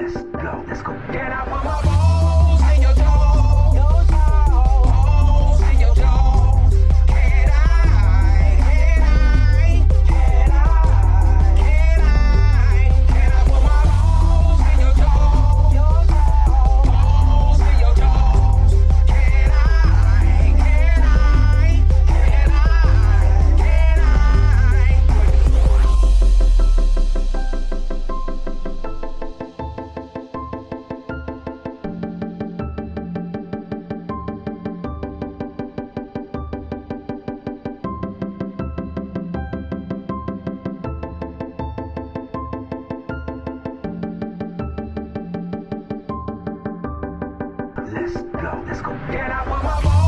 Let's go. Let's go. let's go, let's go.